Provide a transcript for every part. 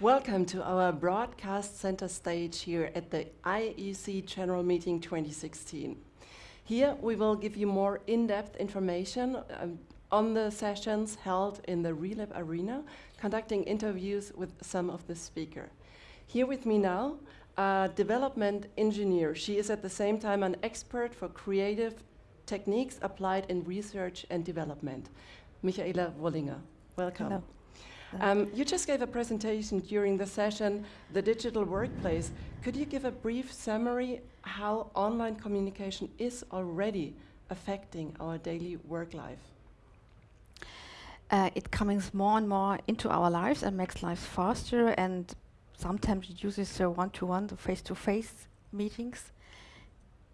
Welcome to our broadcast center stage here at the IEC General Meeting 2016. Here we will give you more in-depth information um, on the sessions held in the Relab Arena, conducting interviews with some of the speakers. Here with me now, a development engineer. She is at the same time an expert for creative techniques applied in research and development. Michaela Wollinger, welcome. Hello. Um, you just gave a presentation during the session, The Digital Workplace. Could you give a brief summary how online communication is already affecting our daily work life? Uh, it comes more and more into our lives and makes life faster and sometimes reduces uh, one-to-one, the face-to-face meetings.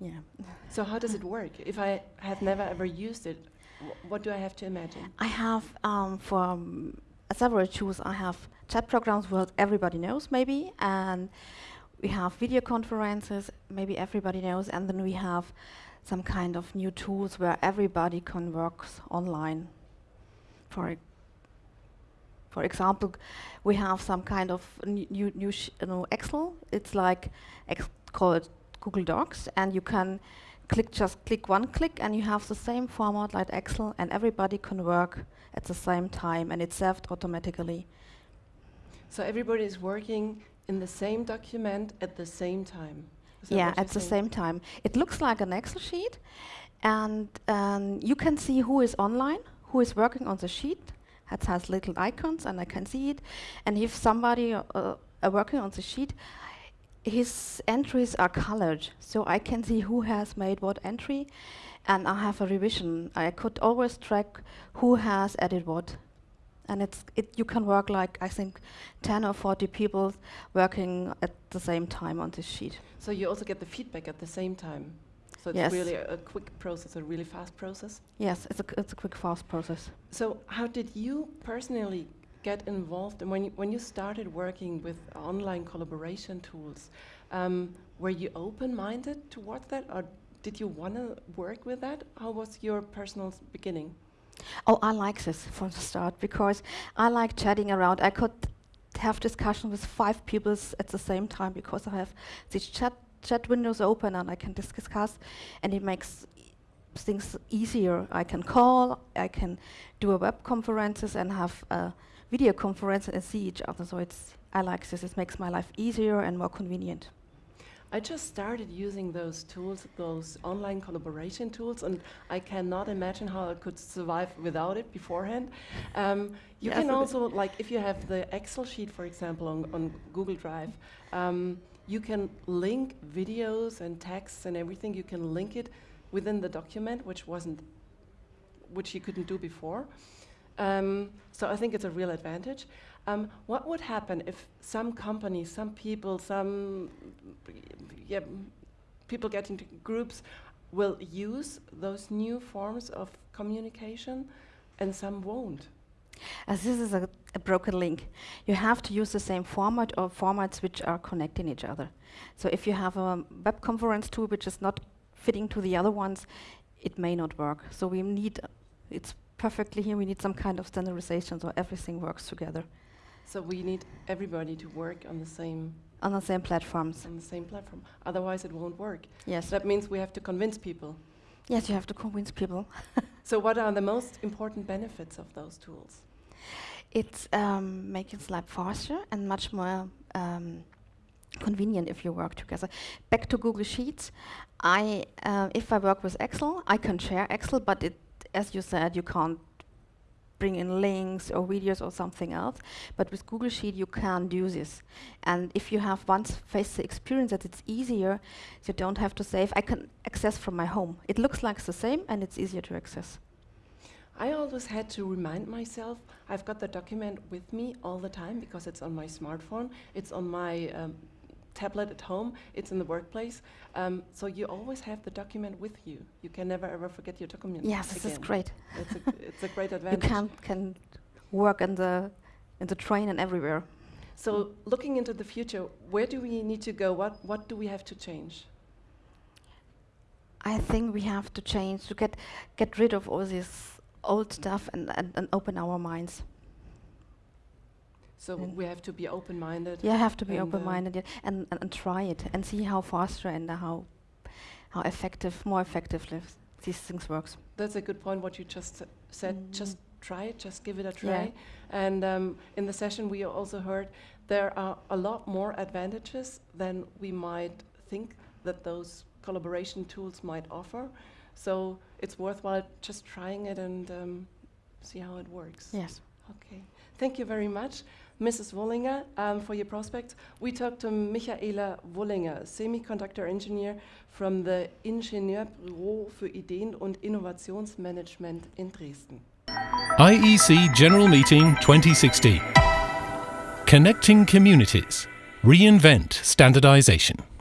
Yeah. So how does it work? If I have never ever used it, wh what do I have to imagine? I have um, for um, several tools. I have chat programs what everybody knows maybe, and we have video conferences, maybe everybody knows, and then we have some kind of new tools where everybody can work online. For for example, we have some kind of new new you know, Excel. It's like ex called Google Docs, and you can click just click one click, and you have the same format like Excel, and everybody can work at the same time and it's saved automatically. So everybody is working in the same document at the same time? Yeah, at the same time. It looks like an Excel sheet and um, you can see who is online, who is working on the sheet. It has little icons and I can see it. And if somebody uh, uh, working on the sheet, his entries are colored, so I can see who has made what entry and I have a revision. I could always track who has added what. And it's it you can work like I think 10 or 40 people working at the same time on this sheet. So you also get the feedback at the same time. So it's yes. really a, a, quick process, a really fast process. Yes, it's a it's a quick fast process. So how did you personally get involved and when you, when you started working with online collaboration tools? Um, were you open-minded towards that, or did you want to work with that? How was your personal beginning? Oh, I like this from the start because I like chatting around. I could have discussion with five people at the same time because I have these chat chat windows open and I can discuss, and it makes things easier. I can call, I can do a web conferences and have a video conference and see each other. So it's I like this. It makes my life easier and more convenient. I just started using those tools, those online collaboration tools, and I cannot imagine how I could survive without it beforehand. Um, you can also, like, if you have the Excel sheet, for example, on, on Google Drive, um, you can link videos and texts and everything. You can link it within the document, which wasn't, which you couldn't do before. Um, so I think it's a real advantage. Um, what would happen if some companies, some people, some yeah, people get into groups will use those new forms of communication and some won't? As this is a, a, broken link, you have to use the same format or formats which are connecting each other. So if you have a web conference tool which is not fitting to the other ones, it may not work. So we need, it's perfectly here, we need some kind of standardization so everything works together. So we need everybody to work on the same on the same platforms. On the same platform. Otherwise, it won't work. Yes. That means we have to convince people. Yes, you have to convince people. so, what are the most important benefits of those tools? It's um, making life faster and much more um, convenient if you work together. Back to Google Sheets. I, uh, if I work with Excel, I can share Excel, but it, as you said, you can't bring in links or videos or something else. But with Google Sheet, you can do this. And if you have once faced the experience that it's easier, you don't have to save. I can access from my home. It looks like the same, and it's easier to access. I always had to remind myself, I've got the document with me all the time because it's on my smartphone, it's on my um, tablet at home, it's in the workplace. Um, so you always have the document with you. You can never ever forget your document. Yes, this is great. It's a, it's a great advantage. You can can work in the in the train and everywhere. So looking into the future, where do we need to go? What what do we have to change? I think we have to change to get get rid of all this old stuff and, and, and open our minds. So we have to be open-minded. Yeah, have to be uh, open-minded yeah, and, and, and try it and see how faster and how how effective, more effectively these things works. That's a good point. What you just said. Mm. Just try it. Just give it a Yeah. try. And um, in the session, we also heard there are a lot more advantages than we might think that those collaboration tools might offer. So it's worthwhile just trying it and um, see how it works. Yes. Okay. Thank you very much, Mrs. Wollinger, um, for your prospects. We talked to Michaela Wollinger, semiconductor engineer from the Ingenieurbüro für Ideen- und Innovationsmanagement in Dresden. IEC General Meeting 2016. Connecting Communities. Reinvent Standardization.